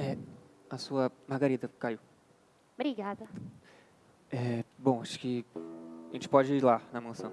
É, a sua margarida, caiu. Obrigada. É, bom, acho que a gente pode ir lá na mansão.